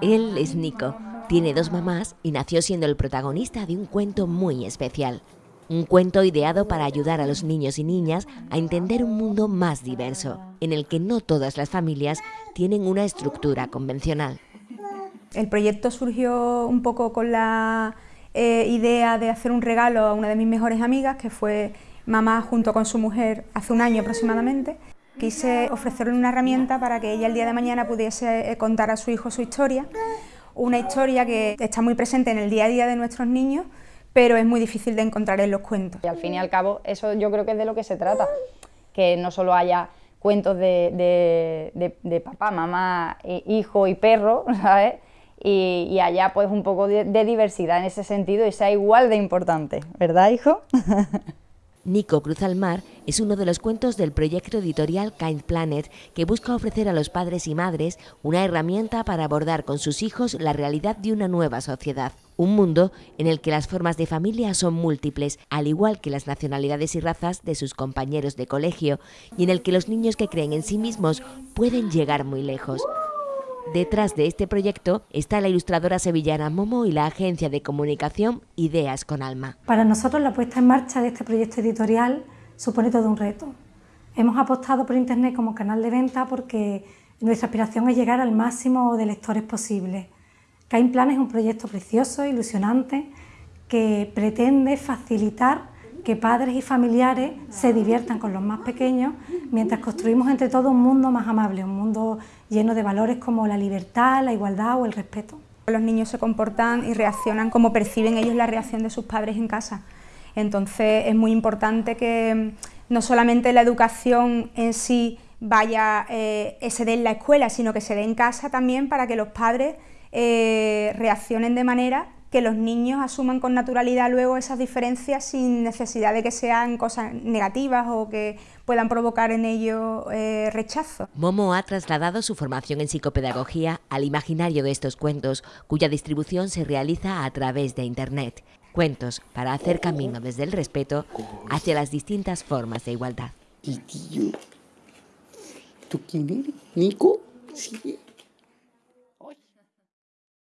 Él es Nico, tiene dos mamás y nació siendo el protagonista de un cuento muy especial. Un cuento ideado para ayudar a los niños y niñas a entender un mundo más diverso, en el que no todas las familias tienen una estructura convencional. El proyecto surgió un poco con la eh, idea de hacer un regalo a una de mis mejores amigas, que fue mamá junto con su mujer hace un año aproximadamente. Quise ofrecerle una herramienta para que ella el día de mañana pudiese eh, contar a su hijo su historia, una historia que está muy presente en el día a día de nuestros niños, pero es muy difícil de encontrar en los cuentos. Y al fin y al cabo, eso yo creo que es de lo que se trata, que no solo haya cuentos de, papá, mamá, hijo y perro, ¿sabes? Y, haya pues un poco de, de diversidad en ese sentido y sea igual de importante, ¿verdad, hijo? Nico Cruz al Mar es uno de los cuentos del proyecto editorial Kind Planet que busca ofrecer a los padres y madres una herramienta para abordar con sus hijos la realidad de una nueva sociedad. Un mundo en el que las formas de familia son múltiples, al igual que las nacionalidades y razas de sus compañeros de colegio, y en el que los niños que creen en sí mismos pueden llegar muy lejos. Detrás de este proyecto está la ilustradora sevillana Momo y la agencia de comunicación Ideas con Alma. Para nosotros la puesta en marcha de este proyecto editorial supone todo un reto. Hemos apostado por Internet como canal de venta porque nuestra aspiración es llegar al máximo de lectores posible. Cain Plan es un proyecto precioso, ilusionante, que pretende facilitar que padres y familiares se diviertan con los más pequeños mientras construimos entre todos un mundo más amable, un mundo lleno de valores como la libertad, la igualdad o el respeto. Los niños se comportan y reaccionan como perciben ellos la reacción de sus padres en casa. Entonces es muy importante que mm, no solamente la educación en sí vaya, eh, se dé en la escuela, sino que se dé en casa también para que los padres eh, reaccionen de manera que los niños asuman con naturalidad luego esas diferencias sin necesidad de que sean cosas negativas o que puedan provocar en ellos eh, rechazo. Momo ha trasladado su formación en psicopedagogía al imaginario de estos cuentos, cuya distribución se realiza a través de Internet. Cuentos para hacer camino desde el respeto hacia las distintas formas de igualdad. ¿Tú quién? ¿Nico? Sí.